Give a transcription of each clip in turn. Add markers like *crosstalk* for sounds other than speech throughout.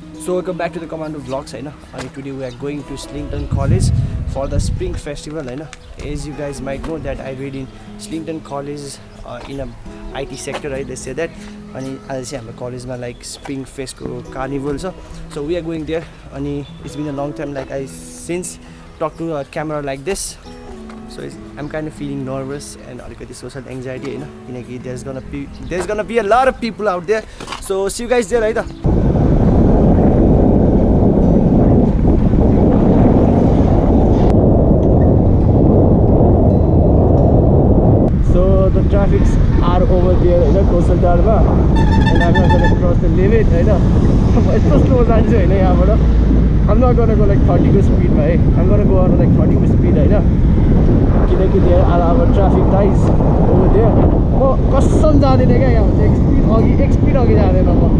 So welcome back to the Commando Vlogs होइन अनि today we are going to Slington College for the Spring Festival होइन you guys might know that I read in Slington College uh, in a IT sector है say that. अनि आज चाहिँ हाम्रो कलेजमा like spring फेस्टको कार्निभल छ so we are going there अनि it's been a long time like I since talk to a camera like this so it's I'm kind of feeling nervous and अलिकति social anxiety होइन किनकि there is gonna be there is gonna be a lot of people out there so see guys there है त So *laughs* traffics are over there होइन Kosal टारमा and I'm not cross the limit होइन यस्तो slow जान्छु होइन यहाँबाट I'm not gonna go like थर्टीको स्पिडमा है आम गोना लाइक थर्टीको स्पिड होइन किनकि there are our traffic lights over there. म कसम जाँदिनँ क्या यहाँ एक स्पिड अघि एक स्पिड अघि जाँदैन म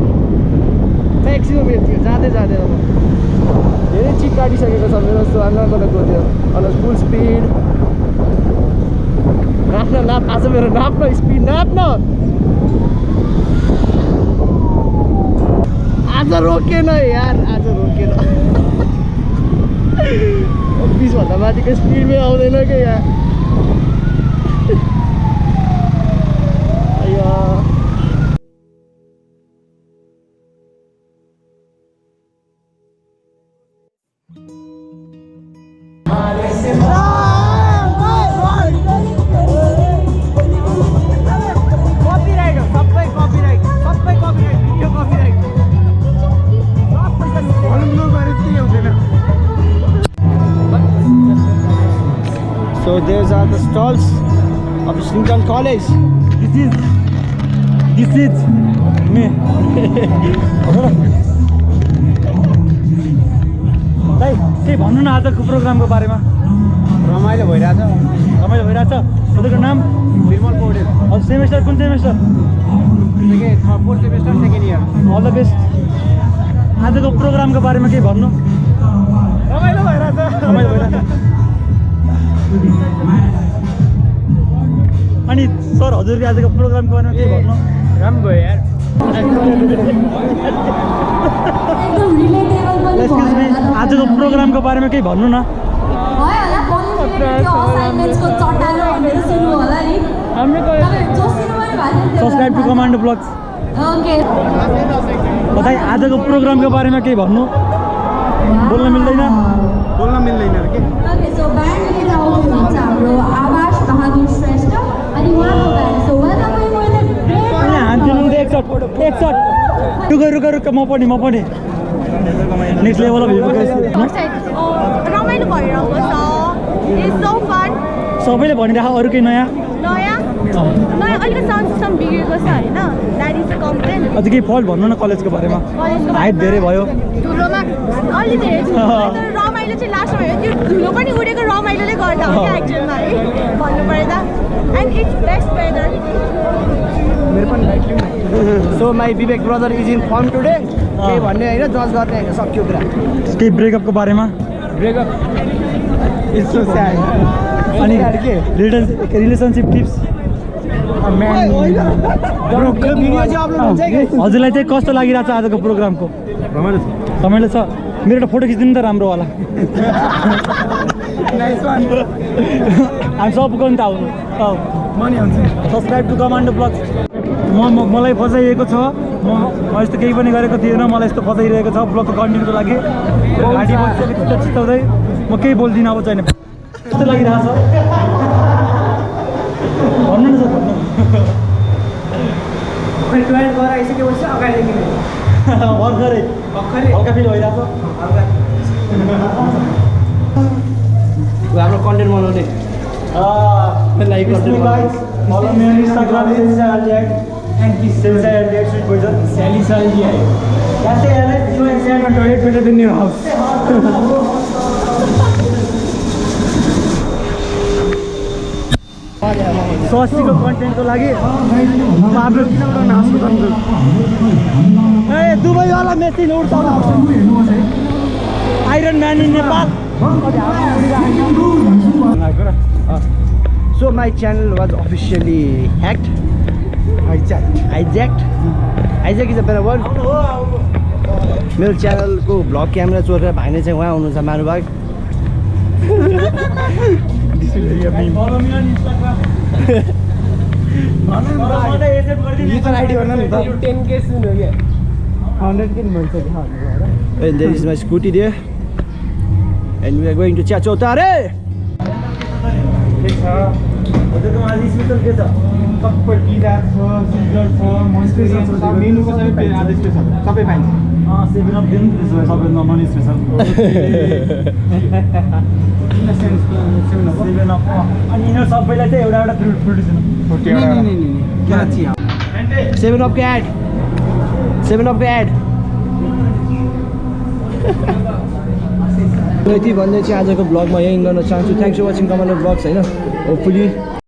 म्याक्सिमम् यति जाँदै जाँदैन म धेरै चिप काटिसकेको छ मेरो जस्तो I'm not gonna go there. On full speed नाप्न नाप आज मेरो नाप्न स्पिड नाप्न आज रोकेन यार आज रोकेन बिसभन्दा माथिको स्पिडमै आउँदैन क्या यहाँ अಯ್या copyright So these are the stalls of Slington College. This is this is me. दाइ केही भन्नु न आजको प्रोग्रामको बारेमा? रमाइलो भइरहेछ। रमाइलो भइरहेछ। तपाईँको नाम? निर्मल पौडेल। हजुर सेमेस्टर कुन semester? Fourth semester second year. All the best आजको प्रोग्रामको बारेमा केही भन्नु? रमाइलो भइरहेछ। रमाइलो भइरहेछ। अनि सर हजुरले आजको प्रोग्रामको बारेमा केही भन्नु? राम्रो भयो यार एक्सक्युज मी आजको प्रोग्रामको बारेमा केही भन्नु न? सब्सक्राइब टु कमान्डो ब्लग्स बताइ आजको प्रोग्रामको बारेमा केही भन्नु? बोल्न मिल्दैन? बोल्न मिल्दैन अरे के? हाम्रो आवास बहादुर श्रेष्ठ अनि उहाँको ब्यान्ड सो वेलकम यहाँ हान्थ्यो नि एकचोट एकचोट रुक रुक रुक म पनि म पनि नेक्स्ट लेभल अफ रमाइलो भइरहेको छ इट्स सो फन सबैले भनिराख अरू केही नयाँ? नयाँ? नयाँ अलिकति साउन्ड सिस्टम बिग्रेको छ होइन? द्याट इज अ कम्प्लेन अझ केही फल्ट भन्नु न कलेजको बारेमा। हाइट धेरै भयो। धुलोमा अलि धेरै *laughs* रमाइलो चाहिँ लास्टमा भयो त्यो धुलो पनि उडेको रमाइलोले गर्दा हो क्या एक्चुअलमा है? भन्नु पर्दा एन्ड इट्स बेस्ट वेदर मेरो पनि so my Vivek brother is in form today केही भन्ने होइन जज गर्ने होइन सक्यो कुरा। केही ब्रेकअपको बारेमा? ब्रेकअप इट्स सो स्याड अनि के? Relation relationship tips guys? हजुरलाई चाहिँ कस्तो लागिरहेको छ आजको प्रोग्रामको? रमाइलो छ। रमाइलो छ। मेरो एउटा फोटो खिचिदिनु त राम्रो होला। हामी सबको नि त आउनु सब्सक्राइब टु कमान्डो ब्लग म मलाई फसाइएको छ। म म यस्तो केही पनि गरेको थिएन। मलाई यस्तो फसाइरहेको छ ब्लगको कन्टेन्टको लागि। चित्ताउँदै। म केही बोल्दिनँ अब चाहिँ। कस्तो लागिरहेको छ भन्नु न सर। भन्नु भर्खरै हल्का फिल भइरहेको हाम्रो कन्टेन्ट बनाउने. Follow me on Instagram, Selsa Aljak, and Selsa Aljak Sweet Poison. स्याली साली आयो That's it, Alex. सस्तीको कन्टेन्टको लागि म आफ्नो किन उठाउन हाँस्नु सक्छु ए दुबईवाला मेसिन उड्छ iron man in Nepal. So my channel was officially hacked, hijacked, hijacked. Hijack is a better word. मेरो च्यानलको भ्लग क्यामेरा चोरेर भाइले चाहिँ उहाँ आउनुहुन्छ मारुबाग *laughs* Follow me on Instagram. त टेन के सुन हो क्या हन्ड्रेड किन भइसक्यो And there is my scooty there. And we are going to Chia Chotare. के छ? हजुरकोमा आज स्पेसल के छ? सबै पिजा छ सिजर छ मोइस्चराइजर छ मेनुको सबै पे- आज स्पेसल सबै पाइन्छ एउटा एउटा फ्रुट फ्रुट दिनु फोर्टी नहीं नहीं नहीं नहीं क्या चाहिए Seven up cat. Seven up cat. यति भन्दै चाहिँ आजको ब्लगमा यहीँ गर्न चाहन्छु thanks for watching commander vlogs होइन होपफुली